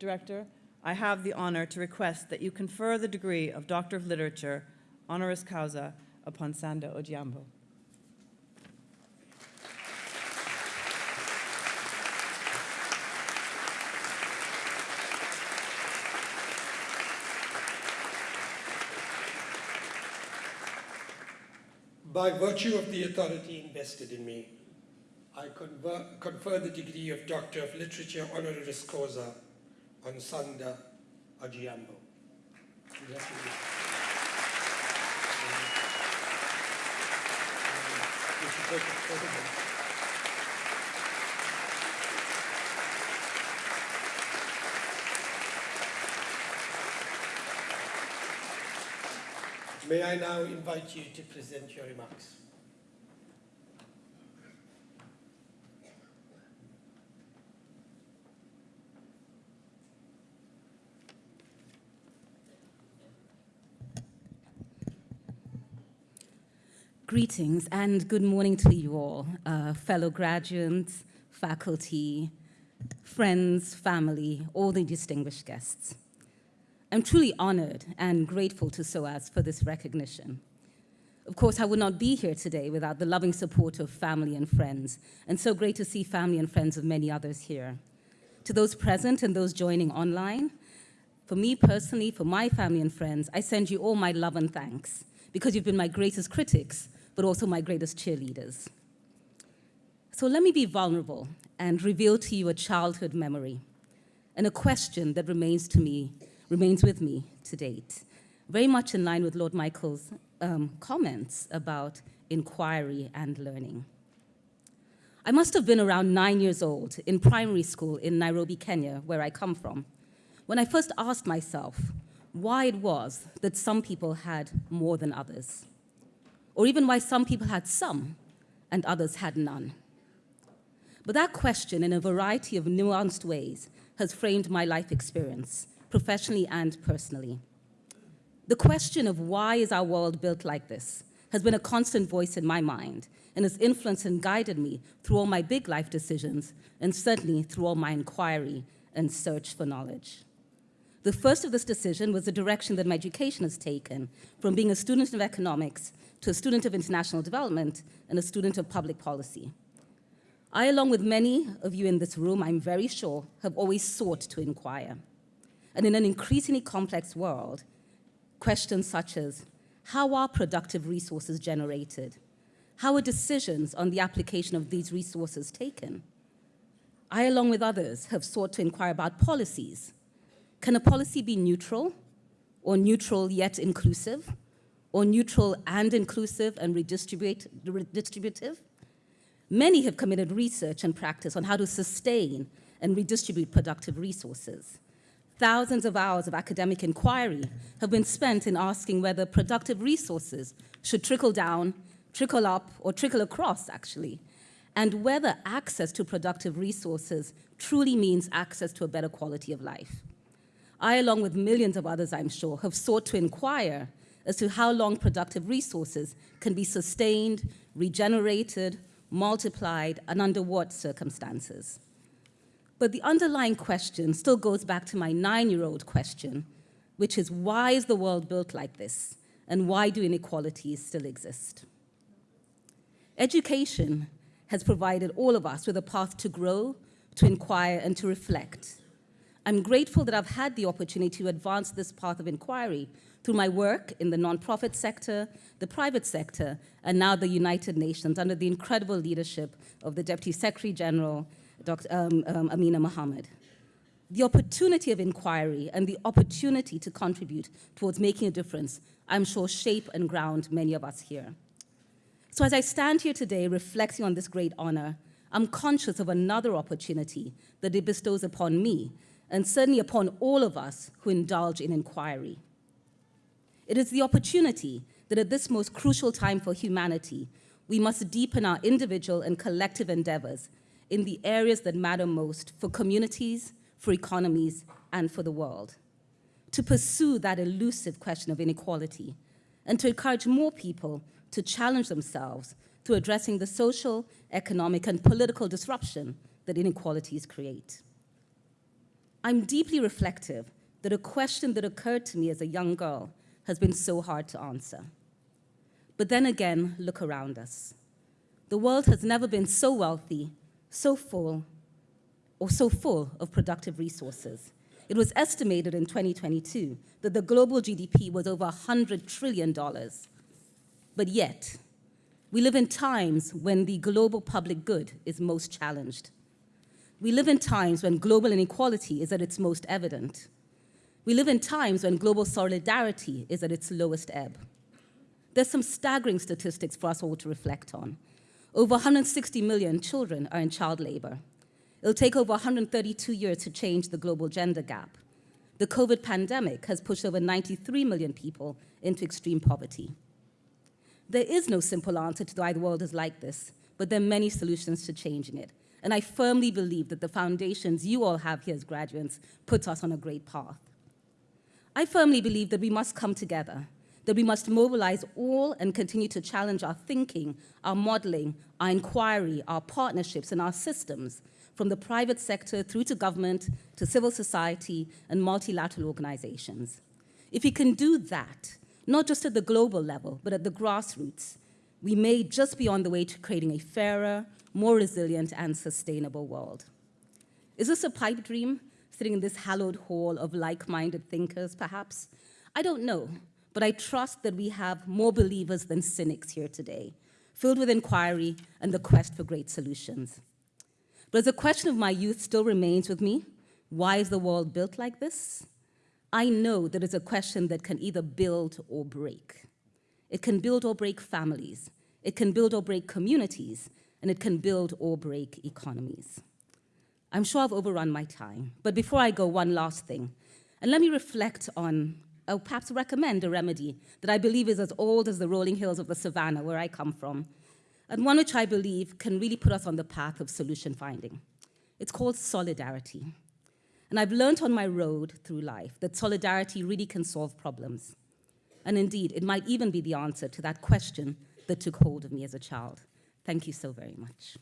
Director, I have the honor to request that you confer the degree of Doctor of Literature, honoris causa, upon Sanda Ojiambo. By virtue of the authority invested in me, I confer, confer the degree of Doctor of Literature honoris causa on Sanda Ojiambo. May I now invite you to present your remarks? Greetings and good morning to you all, uh, fellow graduates, faculty, friends, family, all the distinguished guests. I'm truly honored and grateful to SOAS for this recognition. Of course, I would not be here today without the loving support of family and friends, and so great to see family and friends of many others here. To those present and those joining online, for me personally, for my family and friends, I send you all my love and thanks because you've been my greatest critics, but also my greatest cheerleaders. So let me be vulnerable and reveal to you a childhood memory and a question that remains to me, remains with me to date, very much in line with Lord Michael's um, comments about inquiry and learning. I must have been around nine years old in primary school in Nairobi, Kenya, where I come from, when I first asked myself why it was that some people had more than others or even why some people had some and others had none. But that question, in a variety of nuanced ways, has framed my life experience, professionally and personally. The question of why is our world built like this has been a constant voice in my mind and has influenced and guided me through all my big life decisions and certainly through all my inquiry and search for knowledge. The first of this decision was the direction that my education has taken from being a student of economics to a student of international development and a student of public policy. I, along with many of you in this room, I'm very sure, have always sought to inquire. And in an increasingly complex world, questions such as, how are productive resources generated? How are decisions on the application of these resources taken? I, along with others, have sought to inquire about policies. Can a policy be neutral, or neutral yet inclusive? or neutral and inclusive and redistribute, redistributive. Many have committed research and practice on how to sustain and redistribute productive resources. Thousands of hours of academic inquiry have been spent in asking whether productive resources should trickle down, trickle up, or trickle across, actually, and whether access to productive resources truly means access to a better quality of life. I, along with millions of others, I'm sure, have sought to inquire as to how long productive resources can be sustained, regenerated, multiplied, and under what circumstances. But the underlying question still goes back to my nine-year-old question, which is why is the world built like this? And why do inequalities still exist? Education has provided all of us with a path to grow, to inquire, and to reflect. I'm grateful that I've had the opportunity to advance this path of inquiry through my work in the nonprofit sector, the private sector, and now the United Nations under the incredible leadership of the Deputy Secretary General, Dr. Um, um, Amina Mohammed. The opportunity of inquiry and the opportunity to contribute towards making a difference, I'm sure shape and ground many of us here. So as I stand here today reflecting on this great honor, I'm conscious of another opportunity that it bestows upon me, and certainly upon all of us who indulge in inquiry. It is the opportunity that at this most crucial time for humanity, we must deepen our individual and collective endeavors in the areas that matter most for communities, for economies, and for the world. To pursue that elusive question of inequality and to encourage more people to challenge themselves through addressing the social, economic, and political disruption that inequalities create. I'm deeply reflective that a question that occurred to me as a young girl has been so hard to answer. But then again, look around us. The world has never been so wealthy, so full, or so full of productive resources. It was estimated in 2022 that the global GDP was over $100 trillion. But yet, we live in times when the global public good is most challenged. We live in times when global inequality is at its most evident. We live in times when global solidarity is at its lowest ebb. There's some staggering statistics for us all to reflect on. Over 160 million children are in child labor. It'll take over 132 years to change the global gender gap. The COVID pandemic has pushed over 93 million people into extreme poverty. There is no simple answer to why the world is like this, but there are many solutions to changing it. And I firmly believe that the foundations you all have here as graduates put us on a great path. I firmly believe that we must come together, that we must mobilize all and continue to challenge our thinking, our modeling, our inquiry, our partnerships, and our systems, from the private sector through to government, to civil society, and multilateral organizations. If we can do that, not just at the global level, but at the grassroots, we may just be on the way to creating a fairer, more resilient, and sustainable world. Is this a pipe dream, sitting in this hallowed hall of like-minded thinkers, perhaps? I don't know, but I trust that we have more believers than cynics here today, filled with inquiry and the quest for great solutions. But as the question of my youth still remains with me, why is the world built like this? I know that it's a question that can either build or break. It can build or break families. It can build or break communities. And it can build or break economies. I'm sure I've overrun my time, but before I go, one last thing. And let me reflect on, or perhaps recommend a remedy that I believe is as old as the rolling hills of the savannah where I come from, and one which I believe can really put us on the path of solution finding. It's called solidarity. And I've learned on my road through life that solidarity really can solve problems. And indeed, it might even be the answer to that question that took hold of me as a child. Thank you so very much.